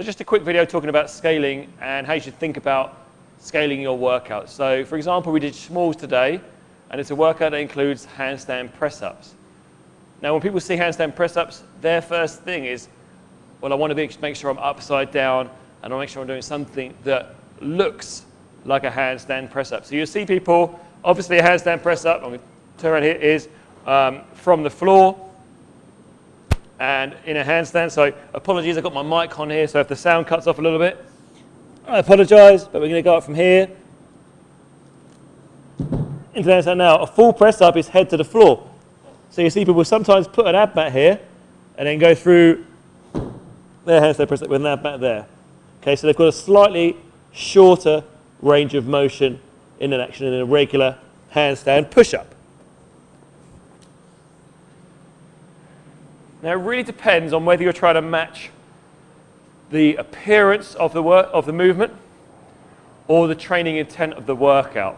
So just a quick video talking about scaling and how you should think about scaling your workout. So for example, we did schmaltz today, and it's a workout that includes handstand press-ups. Now when people see handstand press-ups, their first thing is, well, I want to make sure I'm upside down, and I want to make sure I'm doing something that looks like a handstand press-up. So you'll see people, obviously a handstand press-up, I'm turn around here, is um, from the floor, and in a handstand. So apologies, I've got my mic on here, so if the sound cuts off a little bit, I apologize, but we're going to go up from here into the handstand now. A full press up is head to the floor. So you see people sometimes put an ab mat here and then go through their handstand press up with an ab mat there. Okay, so they've got a slightly shorter range of motion in an action in a regular handstand push-up. Now, it really depends on whether you're trying to match the appearance of the, work, of the movement or the training intent of the workout.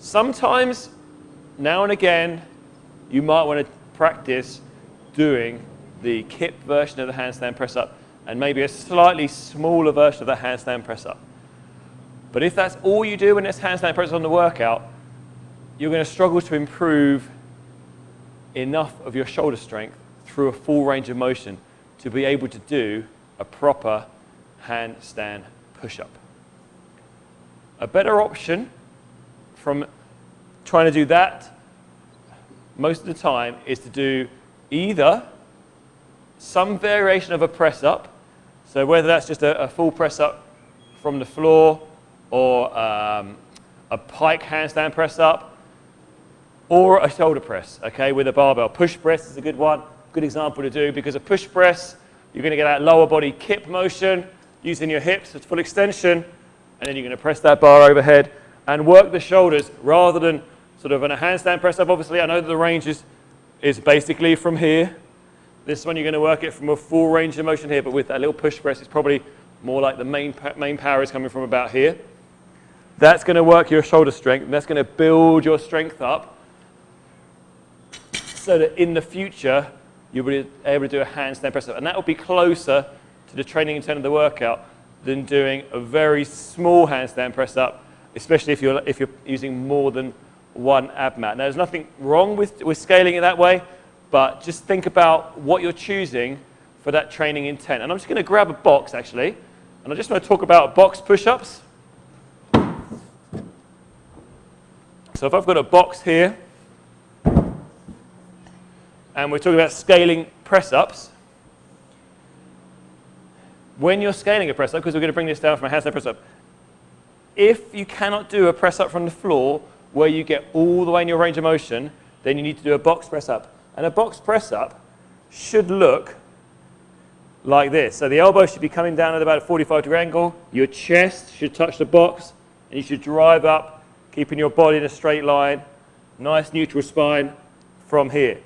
Sometimes, now and again, you might want to practice doing the kip version of the handstand press up and maybe a slightly smaller version of the handstand press up. But if that's all you do when it's handstand press up on the workout, you're going to struggle to improve enough of your shoulder strength through a full range of motion to be able to do a proper handstand push-up. A better option from trying to do that most of the time is to do either some variation of a press up, so whether that's just a, a full press up from the floor or um, a pike handstand press up or a shoulder press, okay, with a barbell. Push press is a good one good example to do because a push press, you're going to get that lower body kip motion using your hips at full extension, and then you're going to press that bar overhead and work the shoulders rather than sort of in a handstand press up. Obviously, I know that the range is, is basically from here. This one, you're going to work it from a full range of motion here, but with that little push press, it's probably more like the main, main power is coming from about here. That's going to work your shoulder strength, and that's going to build your strength up so that in the future, you'll be able to do a handstand press up. And that will be closer to the training intent of the workout than doing a very small handstand press up, especially if you're, if you're using more than one ab mat. Now, there's nothing wrong with, with scaling it that way, but just think about what you're choosing for that training intent. And I'm just going to grab a box, actually, and I just want to talk about box push-ups. So if I've got a box here, and we're talking about scaling press-ups, when you're scaling a press-up, because we're going to bring this down from a handstand press-up, if you cannot do a press-up from the floor where you get all the way in your range of motion, then you need to do a box press-up. And a box press-up should look like this. So the elbow should be coming down at about a 45 degree angle. Your chest should touch the box, and you should drive up, keeping your body in a straight line. Nice neutral spine from here.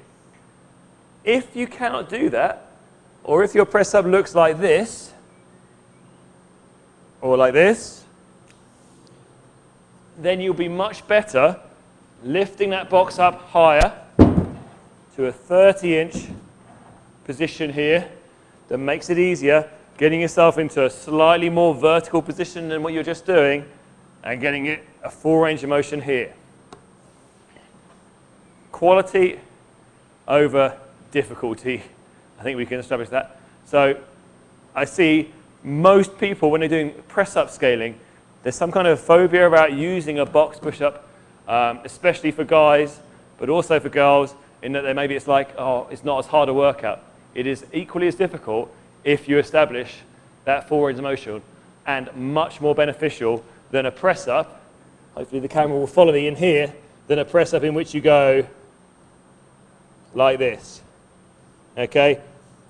If you cannot do that, or if your press up looks like this, or like this, then you'll be much better lifting that box up higher to a 30 inch position here that makes it easier, getting yourself into a slightly more vertical position than what you're just doing, and getting it a full range of motion here. Quality over difficulty. I think we can establish that. So I see most people, when they're doing press-up scaling, there's some kind of phobia about using a box push-up, um, especially for guys, but also for girls, in that maybe it's like, oh, it's not as hard a workout. It is equally as difficult if you establish that range motion and much more beneficial than a press-up. Hopefully the camera will follow me in here, than a press-up in which you go like this. Okay?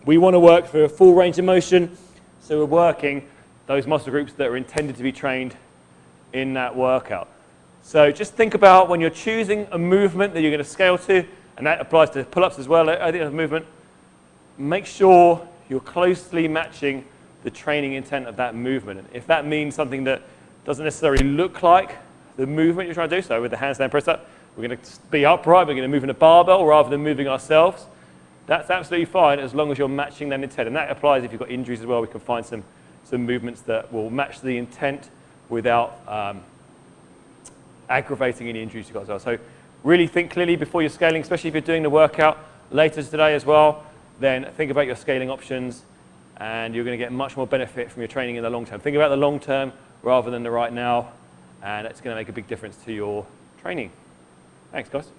We want to work for a full range of motion, so we're working those muscle groups that are intended to be trained in that workout. So just think about when you're choosing a movement that you're going to scale to, and that applies to pull-ups as well, I think a movement, make sure you're closely matching the training intent of that movement. And if that means something that doesn't necessarily look like the movement you're trying to do, so with the handstand press up, we're going to be upright, we're going to move in a barbell rather than moving ourselves, That's absolutely fine as long as you're matching that intent. And that applies if you've got injuries as well. We can find some, some movements that will match the intent without um, aggravating any injuries you've got as well. So really think clearly before you're scaling, especially if you're doing the workout later today as well, then think about your scaling options and you're going to get much more benefit from your training in the long term. Think about the long term rather than the right now and it's going to make a big difference to your training. Thanks, guys.